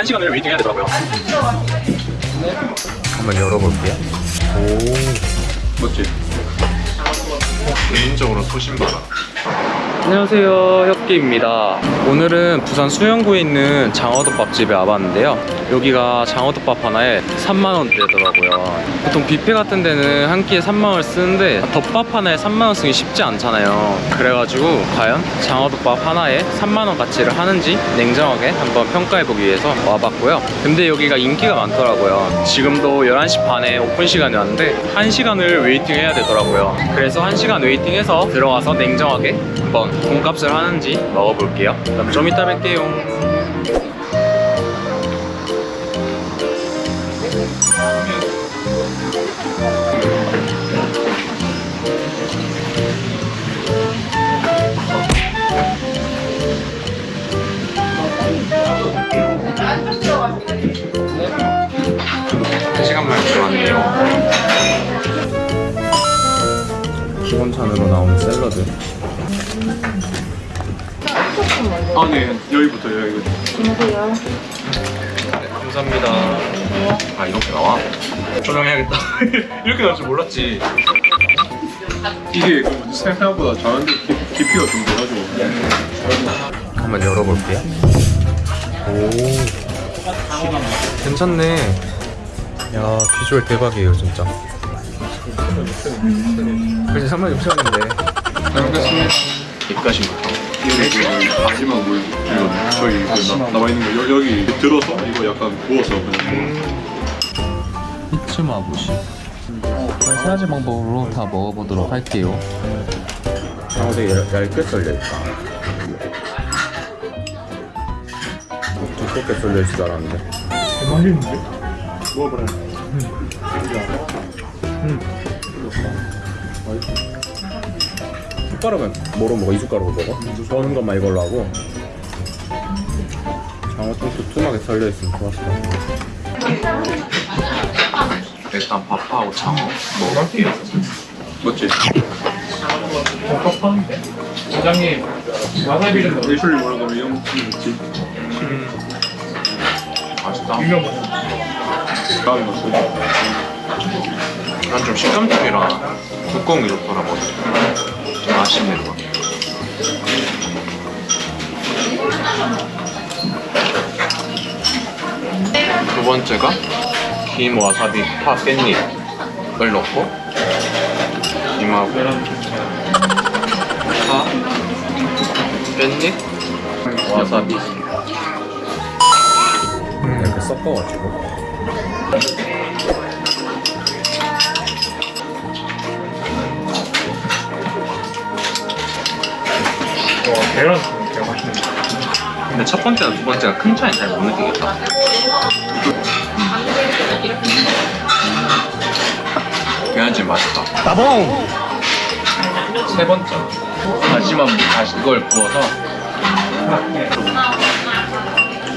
한 시간을 waiting 해야 되더라고요. 한번 열어볼게요. 멋지. 개인적으로 소신발언. 안녕하세요 혁기입니다. 오늘은 부산 수영구에 있는 장어덮밥집에 와봤는데요. 여기가 장어덮밥 하나에 3만원대더라고요. 보통 뷔페 같은 데는 한 끼에 3만원을 쓰는데 덮밥 하나에 3만원 쓰기 쉽지 않잖아요. 그래가지고 과연 장어덮밥 하나에 3만원 가치를 하는지 냉정하게 한번 평가해보기 위해서 와봤고요. 근데 여기가 인기가 많더라고요. 지금도 11시 반에 오픈 시간에 왔는데 1시간을 waiting 해야 되더라고요. 그래서 1시간 waiting해서 들어가서 냉정하게 한번 돈값을 하는지 먹어볼게요. 그럼 좀 이따 뵐게요. 한 시간만 들어왔네요. 기본찬으로 나오는 샐러드 아, 네. 여기부터 여기. 감사합니다 아, 이렇게 나와? 조명해야겠다. 이렇게 나올 줄 몰랐지. 이게 그 생각보다 자연들 깊- 깊이가 좀 돼가지고. 한번 열어볼게요. 오. 괜찮네. 야, 비주얼 대박이에요, 진짜. 그래서 3만 6천인데. 잘 먹겠습니다. 입가심부터. 이게 마지막 물. 이거 저희 그 나- 나와 있는 거 여, 여기 들어서 이거 약간 부어서 그냥. 히츠마부시 세 가지 방법으로 다 먹어보도록 할게요 장어 되게 얇- 얇게 썰려있다. 두껍게 썰려있을 줄 알았는데. 먹어보라. 숟가락은 뭐로 먹어? 이 숟가락으로 먹어? 저는 것만 이걸로 하고. 장어 좀 두툼하게 썰려있으면 좋았어. 일단 밥하고 장어 먹어볼게요 맞지? 사장님 와사비를 넣어 예술이 뭐라고 하면 이런 거 있지? 맛있다 유명 버섯 다음에 넣었어. 난 좀 식감쪽이라 두꺼운 게 좋더라 고. 좀 아쉽네 이거 두 번째가 김 와사비 파 깻잎을 넣고 김하고 파 깻잎 와사비. 이렇게 섞어가지고. 와 계란 되게 맛있네 근데 첫 번째랑 두 번째가 큰 차이 잘 못 느끼겠다. 계란찜 맛있다. 따봉! 세 번째. 다시마 다시 이걸 부어서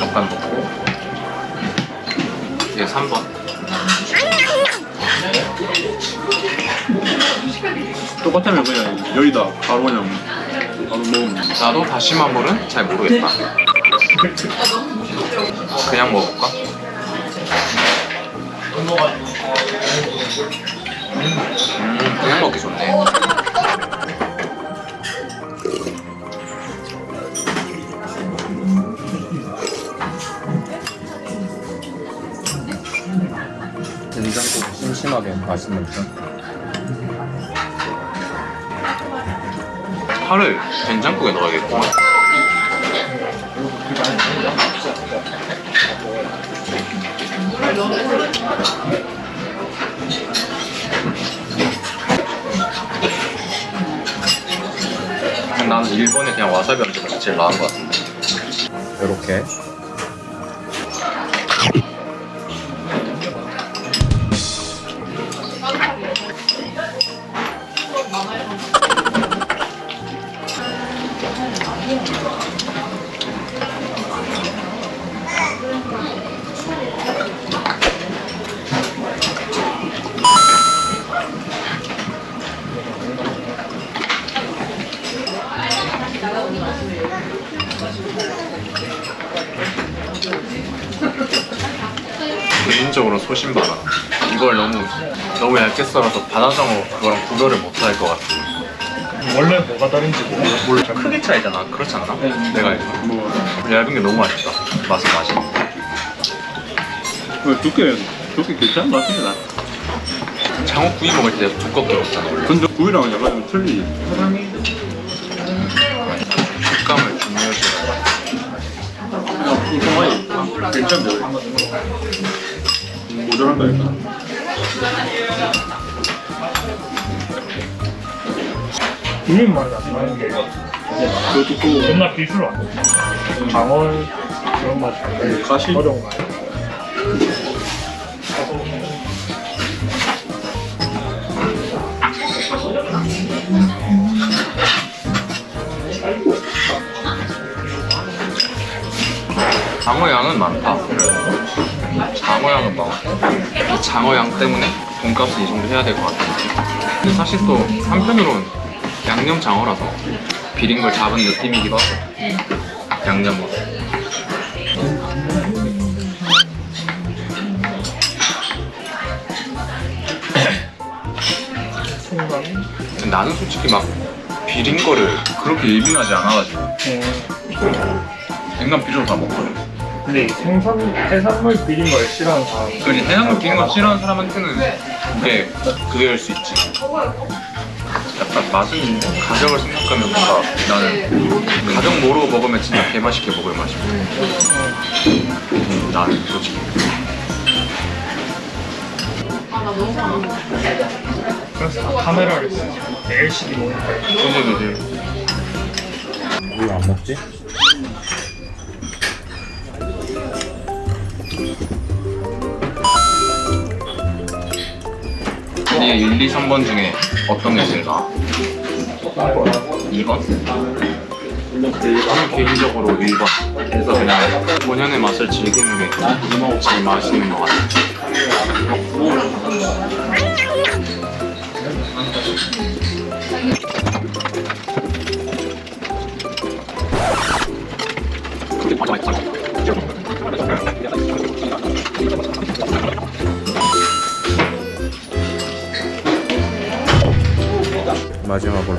약간 넣고 이게 3번. 똑같으면 그냥 여기다 바로 그냥. 나도 다시마 물은 잘 모르겠다. 그냥 먹어볼까? 음, 그냥 먹기 좋네. 된장국 심심하게 맛있는 편. 파를 된장국에 넣어야겠구만. 나는 일본에 그냥 와사비 게 제일 나은 것 같은데. 이렇게. 개인적으로 소신 많아 이걸 너무 너무 얇게 썰어서 바다장어 그거랑 구별을 못할 것 같아. 원래 뭐가 다른지 뭐. 몰라 크게 차이잖아. 그렇지 않나? 네, 네. 내가 알기로. 뭐. 얇은 게 너무 맛있다. 맛은 맛이 왜 그 두께 두께 괜찮은 것 같은데 나. 장어 구이 먹을 때 두껍게 먹잖아 근데 구이랑 약간 좀 틀리지. 사람이 괜찮네 모자란다니까 이름 말이 안 나는 게 그것도 또 옛날 기술 아니야? 강월 그런 맛이 가시 어려운 장어 양은 많다. 장어 양은 많아. 이 장어 양 때문에 돈값을 이 정도 해야 될 것 같아. 근데 사실 또 한편으로는 양념 장어라서 비린 걸 잡은 느낌이기도 하고 양념으로. 근데 나는 솔직히 막 비린 거를 그렇게 예민하지 않아가지고 냉면 비주얼 다 먹거든. 근데 이 생선 해산물 비린 걸 싫어하는 사람 그리 해산물 비린 거 싫어하는 사람한테는 그게 그게일 수 있지. 약간 맛은 가격을 생각하면 뭔가 나는 가격 모르고 먹으면 진짜 개맛있게 먹을 맛이고. 음, 나는 솔직히. 그래서 다 카메라를 쓰지 LCD 모니터 선생님들 왜안 먹지? 이게 1, 2, 3번 중에 어떤 게 제일 나아? 2번? 저는 개인적으로 1번. 그래서 그냥 본연의 맛을 즐기는 게 제일 맛있는 것 같아요.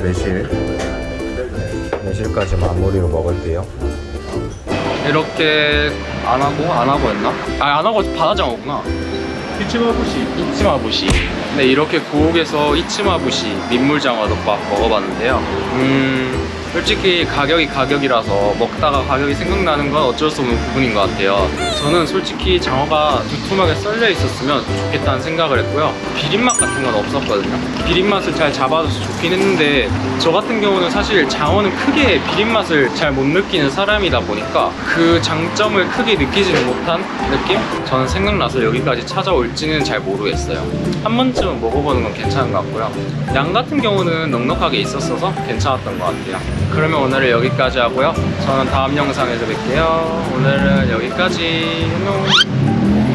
매실. 매실까지 마무리로 먹을게요. 이렇게 안 하고 안 하고 했나? 아 안 하고 바다장어구나. 피치마부시 이치마부시. 네 이렇게 고옥에서 이치마부시 민물장어 덮밥 먹어봤는데요. 음 솔직히 가격이 가격이라서 먹다가 가격이 생각나는 건 어쩔 수 없는 부분인 것 같아요. 저는 솔직히 장어가 두툼하게 썰려 있었으면 좋겠다는 생각을 했고요. 비린맛 같은 건 없었거든요. 비린맛을 잘 잡아줘서 좋긴 했는데 저 같은 경우는 사실 장어는 크게 비린맛을 잘 못 느끼는 사람이다 보니까 그 장점을 크게 느끼지는 못한 느낌? 저는 생각나서 여기까지 찾아올지는 잘 모르겠어요. 한 번쯤은 먹어보는 건 괜찮은 것 같고요. 양 같은 경우는 넉넉하게 있었어서 괜찮았던 것 같아요. 그러면 오늘은 여기까지 하고요. 저는 다음 영상에서 뵐게요. 오늘은 여기까지. 안녕.